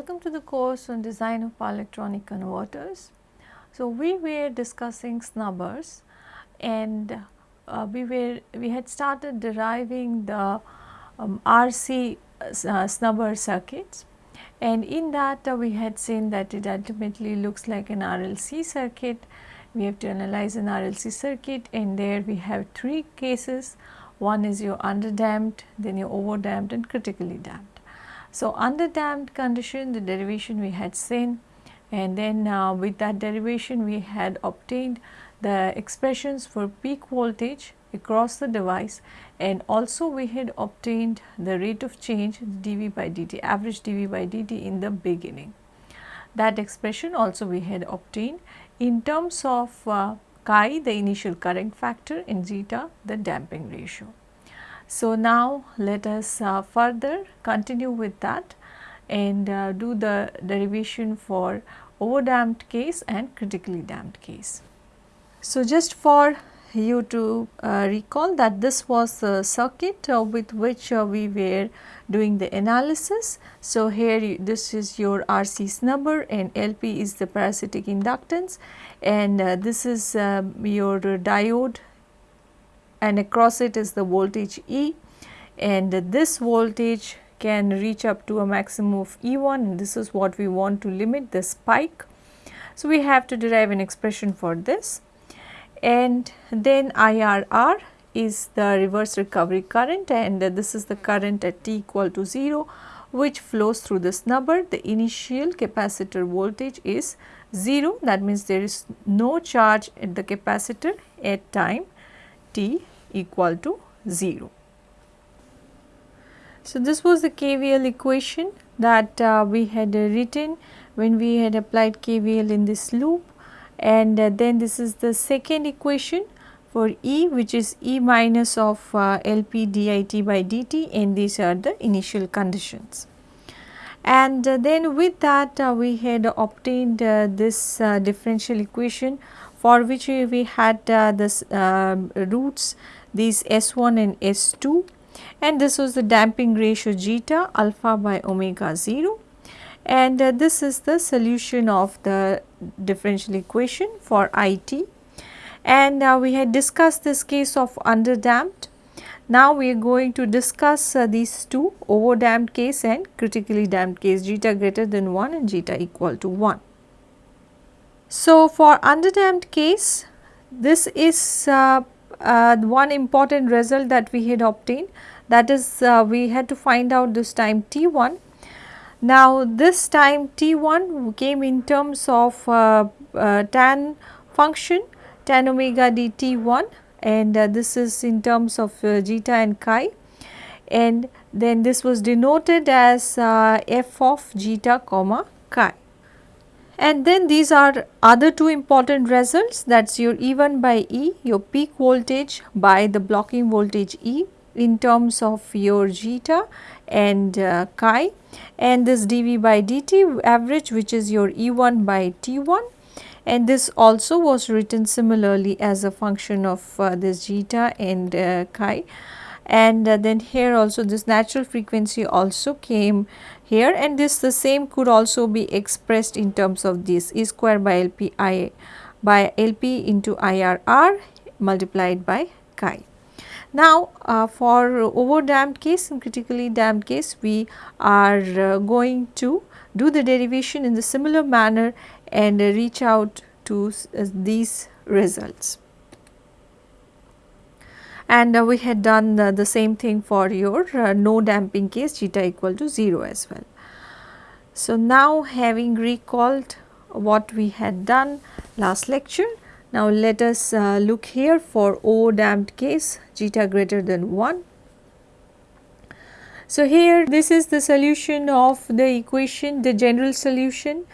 welcome to the course on design of power electronic converters. So, we were discussing snubbers and uh, we were we had started deriving the um, RC uh, snubber circuits and in that uh, we had seen that it ultimately looks like an RLC circuit. We have to analyze an RLC circuit and there we have three cases. One is your underdamped, then your overdamped and critically damped. So, under damped condition the derivation we had seen and then uh, with that derivation we had obtained the expressions for peak voltage across the device and also we had obtained the rate of change dV by dt average dV by dt in the beginning. That expression also we had obtained in terms of uh, chi the initial current factor and zeta the damping ratio. So, now let us uh, further continue with that and uh, do the derivation for overdamped case and critically damped case. So, just for you to uh, recall that this was the circuit uh, with which uh, we were doing the analysis. So, here you, this is your RC snubber and LP is the parasitic inductance and uh, this is um, your diode and across it is the voltage E. And this voltage can reach up to a maximum of E1 and this is what we want to limit the spike. So, we have to derive an expression for this. And then IRR is the reverse recovery current. And this is the current at t equal to 0 which flows through the snubber. The initial capacitor voltage is 0 that means there is no charge at the capacitor at time t equal to 0. So, this was the KVL equation that uh, we had uh, written when we had applied KVL in this loop and uh, then this is the second equation for E which is E minus of uh, LP dit by dt and these are the initial conditions. And uh, then with that uh, we had obtained this differential equation for which we had this um, roots these S1 and S2 and this was the damping ratio zeta alpha by omega 0 and uh, this is the solution of the differential equation for IT and uh, we had discussed this case of underdamped. Now we are going to discuss uh, these two overdamped case and critically damped case zeta greater than 1 and zeta equal to 1. So for underdamped case this is uh, uh, one important result that we had obtained that is uh, we had to find out this time t1. Now this time t1 came in terms of uh, uh, tan function tan omega dt1 and uh, this is in terms of uh, zeta and chi and then this was denoted as uh, f of zeta comma chi. And then these are other two important results. That is your E1 by E, your peak voltage by the blocking voltage E in terms of your zeta and uh, chi. And this dV by dt average which is your E1 by T1 and this also was written similarly as a function of uh, this zeta and uh, chi and uh, then here also this natural frequency also came here. And this the same could also be expressed in terms of this. E square by LP I by LP into IRR multiplied by chi. Now, uh, for overdamped case and critically damped case we are uh, going to do the derivation in the similar manner and uh, reach out to these results and uh, we had done uh, the same thing for your uh, no damping case zeta equal to 0 as well. So, now having recalled what we had done last lecture, now let us uh, look here for O damped case zeta greater than 1. So, here this is the solution of the equation the general solution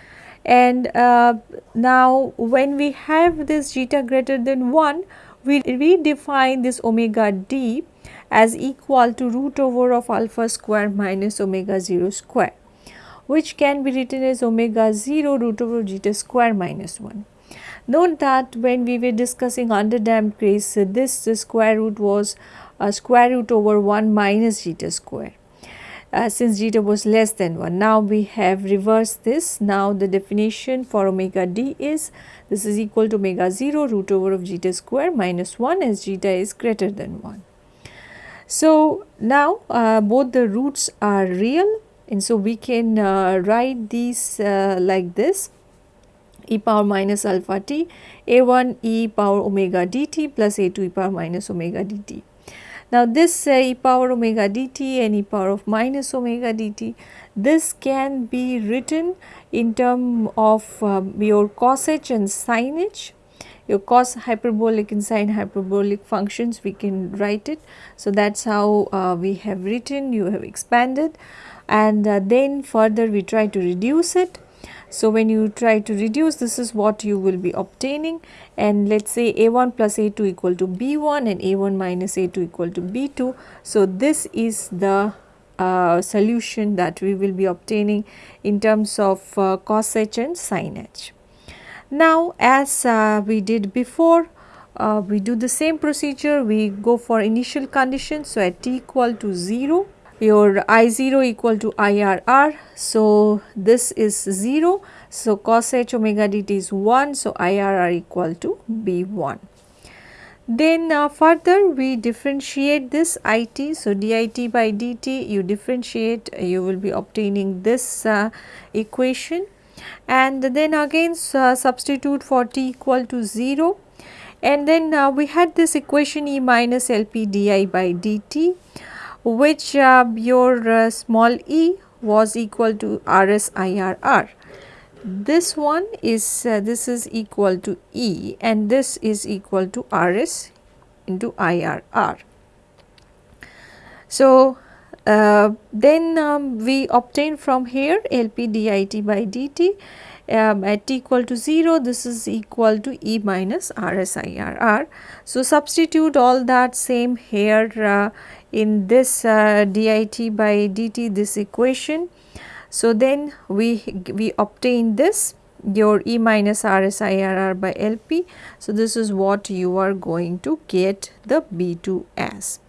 and uh, now when we have this zeta greater than 1 we redefine this omega d as equal to root over of alpha square minus omega 0 square which can be written as omega 0 root over zeta square minus 1. Note that when we were discussing underdamped case this square root was a square root over 1 minus zeta square. Uh, since zeta was less than 1. Now we have reversed this. Now the definition for omega d is this is equal to omega 0 root over of zeta square minus 1 as zeta is greater than 1. So now uh, both the roots are real and so we can uh, write these uh, like this e power minus alpha t a1 e power omega dt plus a2 e power minus omega dt. Now this uh, e power omega dt and e power of minus omega dt this can be written in term of um, your cos h and sin h your cos hyperbolic and sine hyperbolic functions we can write it. So, that is how uh, we have written you have expanded and uh, then further we try to reduce it. So, when you try to reduce this is what you will be obtaining and let us say a1 plus a2 equal to b1 and a1 minus a2 equal to b2. So, this is the uh, solution that we will be obtaining in terms of uh, cos h and sin h. Now as uh, we did before uh, we do the same procedure we go for initial conditions. So, at t equal to 0 your I0 equal to IRR. So, this is 0. So, cos h omega dt is 1. So, IRR equal to B1. Then uh, further we differentiate this IT. So, dit by dt you differentiate you will be obtaining this uh, equation and then again uh, substitute for t equal to 0 and then uh, we had this equation E minus LP di by dt which your uh, small e was equal to RS IRR. This one is uh, this is equal to E and this is equal to RS into IRR. So, uh, then um, we obtain from here LP dit by dt um, at t equal to 0 this is equal to E minus RSIRR. So, substitute all that same here uh, in this uh, dit by dt this equation. So, then we, we obtain this your E minus RSIRR by LP. So, this is what you are going to get the B2 as.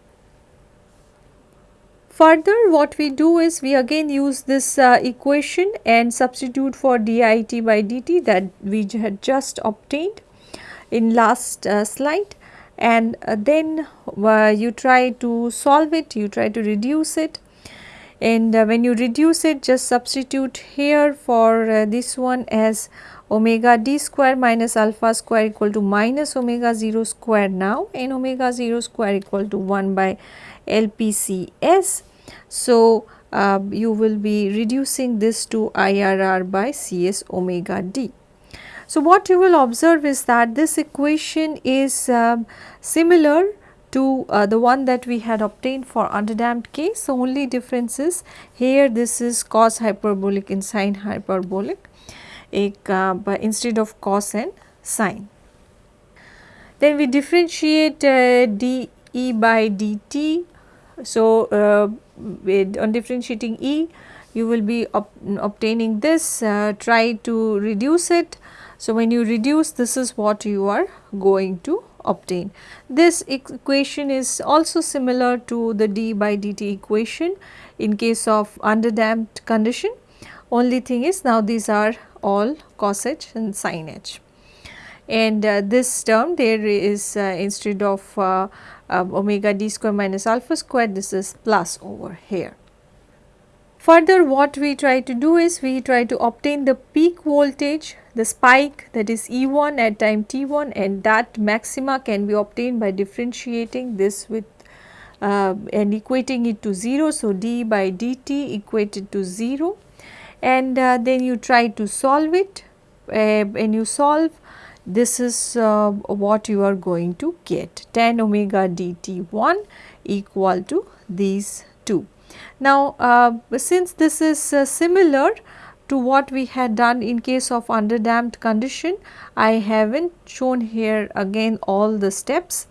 Further what we do is we again use this uh, equation and substitute for dit by dt that we had just obtained in last uh, slide and uh, then uh, you try to solve it, you try to reduce it and uh, when you reduce it just substitute here for uh, this one as omega d square minus alpha square equal to minus omega 0 square now and omega 0 square equal to 1 by LPCS so, uh, you will be reducing this to IRR by Cs omega d. So, what you will observe is that this equation is um, similar to uh, the one that we had obtained for underdamped case. The only difference is here this is cos hyperbolic and sine hyperbolic uh, instead of cos and sine. Then we differentiate uh, dE by dt. So, uh, with on differentiating E you will be ob obtaining this uh, try to reduce it. So, when you reduce this is what you are going to obtain. This equation is also similar to the d by dt equation in case of underdamped condition. Only thing is now these are all cos h and sin h. And uh, this term there is uh, instead of uh, uh, omega d square minus alpha square this is plus over here. Further what we try to do is we try to obtain the peak voltage the spike that is E1 at time t1 and that maxima can be obtained by differentiating this with uh, and equating it to 0. So, d by dt equated to 0 and uh, then you try to solve it uh, when you solve this is uh, what you are going to get tan omega dt1 equal to these two. Now, uh, since this is uh, similar to what we had done in case of underdamped condition, I have not shown here again all the steps.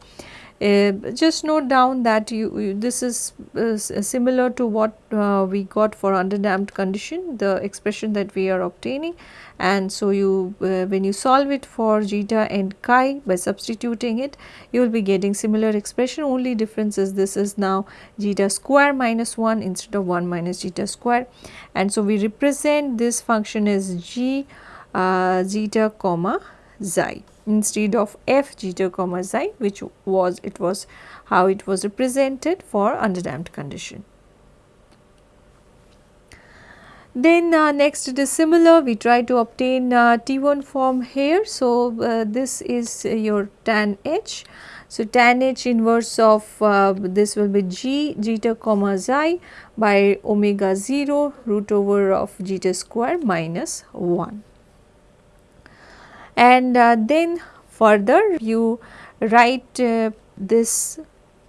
Uh, just note down that you, you this is uh, similar to what uh, we got for underdamped condition the expression that we are obtaining. And so you uh, when you solve it for zeta and chi by substituting it you will be getting similar expression. Only difference is this is now zeta square minus 1 instead of 1 minus zeta square. And so we represent this function as g uh, zeta comma chi instead of f zeta comma chi which was it was how it was represented for underdamped condition. Then uh, next it is similar we try to obtain uh, T1 form here. So, uh, this is your tan h. So, tan h inverse of uh, this will be g zeta comma chi by omega 0 root over of zeta square minus 1 and uh, then further you write uh, this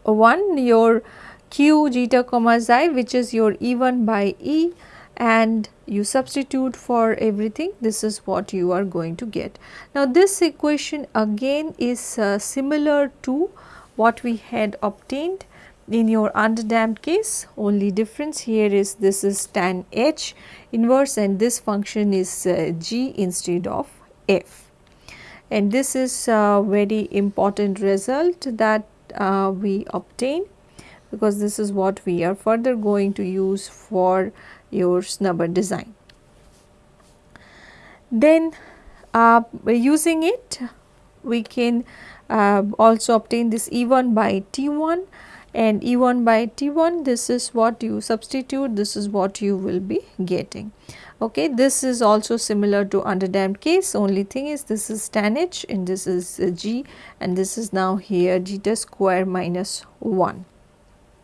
one your q zeta comma chi which is your E1 by E and you substitute for everything. This is what you are going to get. Now this equation again is uh, similar to what we had obtained in your underdamped case. Only difference here is this is tan h inverse and this function is uh, g instead of f and this is a very important result that uh, we obtain because this is what we are further going to use for your snubber design. Then uh, using it we can uh, also obtain this E1 by T1 and E1 by T1 this is what you substitute this is what you will be getting okay this is also similar to underdamped case. Only thing is this is tan h and this is g and this is now here zeta square minus 1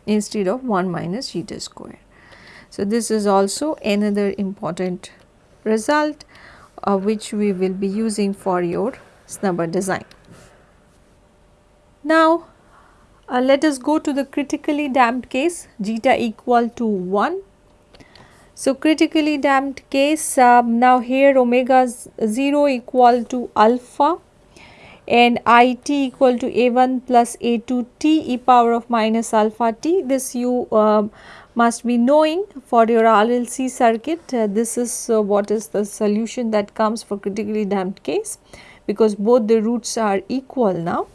instead of 1 minus zeta square. So this is also another important result uh, which we will be using for your snubber design. Now uh, let us go to the critically damped case zeta equal to 1 so, critically damped case um, now here omega 0 equal to alpha and i t equal to a 1 plus a 2 t e power of minus alpha t. This you uh, must be knowing for your RLC circuit. Uh, this is uh, what is the solution that comes for critically damped case because both the roots are equal now.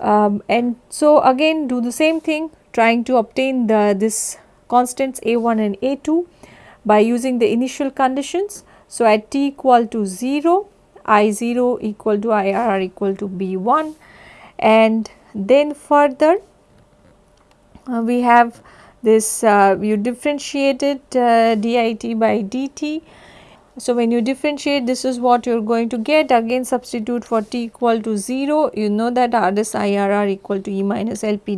Um, and so again do the same thing trying to obtain the this constants a1 and a2 by using the initial conditions. So, at t equal to 0, i0 equal to ir equal to b1 and then further uh, we have this uh, you it, uh, dit by dt. So, when you differentiate this is what you are going to get again substitute for t equal to 0 you know that RS IRR equal to E minus LP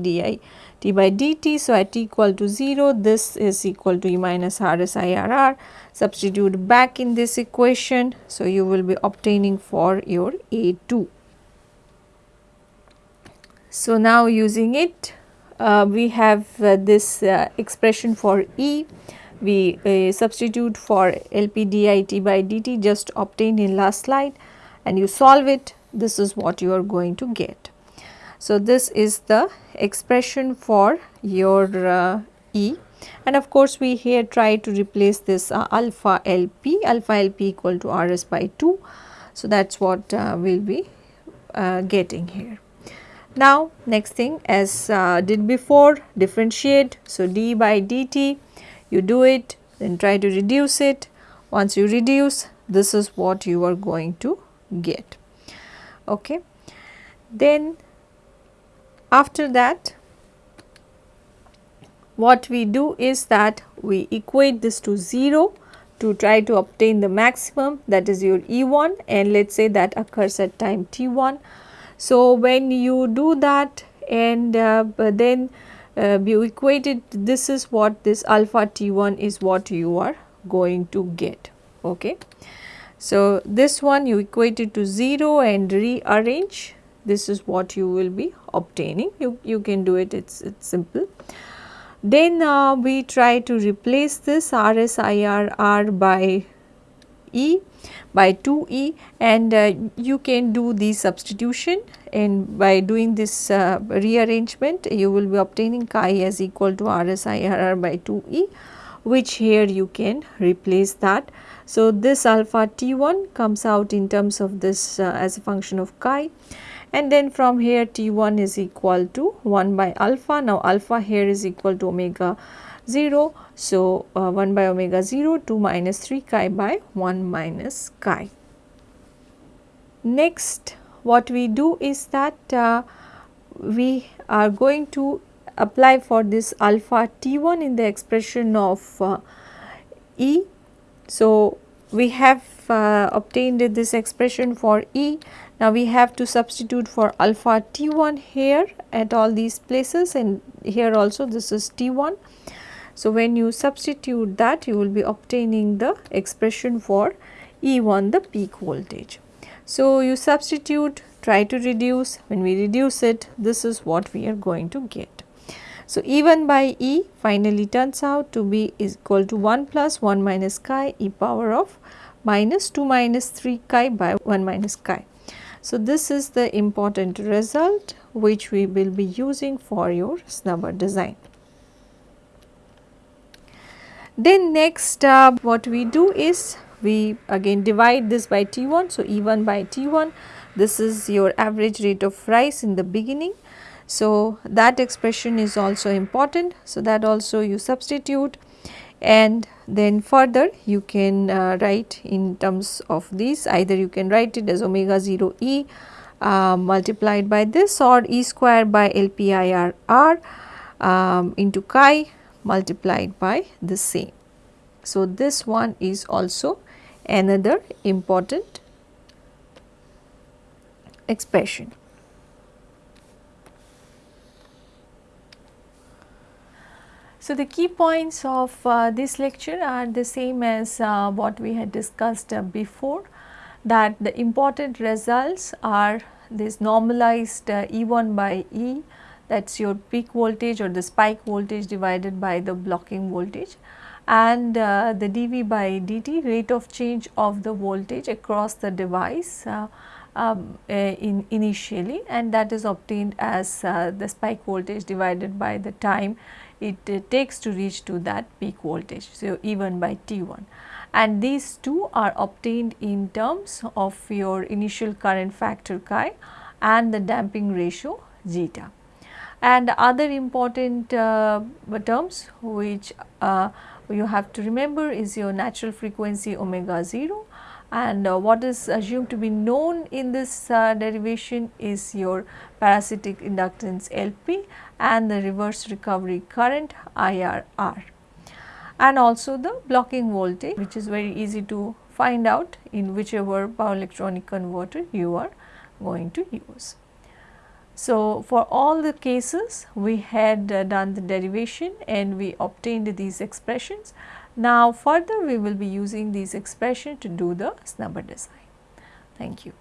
by dt. So, at t equal to 0 this is equal to E minus RS IRR substitute back in this equation. So, you will be obtaining for your A2. So, now using it uh, we have uh, this uh, expression for E we uh, substitute for LP dit by dt just obtained in last slide and you solve it this is what you are going to get. So, this is the expression for your uh, E and of course, we here try to replace this uh, alpha LP, alpha LP equal to RS by 2. So, that is what uh, we will be uh, getting here. Now, next thing as uh, did before differentiate. So, d by dt you do it then try to reduce it. Once you reduce this is what you are going to get. Okay. Then after that what we do is that we equate this to 0 to try to obtain the maximum that is your E1 and let us say that occurs at time t1. So, when you do that and uh, then uh, you equate it this is what this alpha t1 is what you are going to get. Okay. So, this one you equate it to 0 and rearrange this is what you will be obtaining you, you can do it it's, it's simple. Then uh, we try to replace this RSIRR by E by 2E and uh, you can do the substitution and by doing this uh, rearrangement you will be obtaining chi as equal to RSIRR by 2E which here you can replace that. So, this alpha T1 comes out in terms of this uh, as a function of chi and then from here T1 is equal to 1 by alpha. Now, alpha here is equal to omega 0. So, uh, 1 by omega 0 2 minus 3 chi by 1 minus chi. Next what we do is that uh, we are going to apply for this alpha T1 in the expression of uh, E. So, we have uh, obtained this expression for E. Now, we have to substitute for alpha T1 here at all these places and here also this is T1. So, when you substitute that you will be obtaining the expression for E1 the peak voltage. So, you substitute try to reduce when we reduce it this is what we are going to get. So, E1 by E finally turns out to be is equal to 1 plus 1 minus chi e power of minus 2 minus 3 chi by 1 minus chi. So, this is the important result which we will be using for your snubber design. Then next uh, what we do is we again divide this by T1. So, E1 by T1 this is your average rate of rise in the beginning. So, that expression is also important. So, that also you substitute and then further you can uh, write in terms of this either you can write it as omega 0 e uh, multiplied by this or e square by LPIR r um, into chi multiplied by the same. So, this one is also another important expression. So, the key points of uh, this lecture are the same as uh, what we had discussed uh, before that the important results are this normalized uh, E1 by E that is your peak voltage or the spike voltage divided by the blocking voltage and uh, the dV by dt rate of change of the voltage across the device uh, um, uh, in initially and that is obtained as uh, the spike voltage divided by the time it takes to reach to that peak voltage. So, E1 by T1 and these two are obtained in terms of your initial current factor chi and the damping ratio zeta. And other important uh, terms which uh, you have to remember is your natural frequency omega 0 and uh, what is assumed to be known in this uh, derivation is your parasitic inductance LP and the reverse recovery current IRR and also the blocking voltage which is very easy to find out in whichever power electronic converter you are going to use. So, for all the cases we had uh, done the derivation and we obtained these expressions. Now, further we will be using these expressions to do the snubber design. Thank you.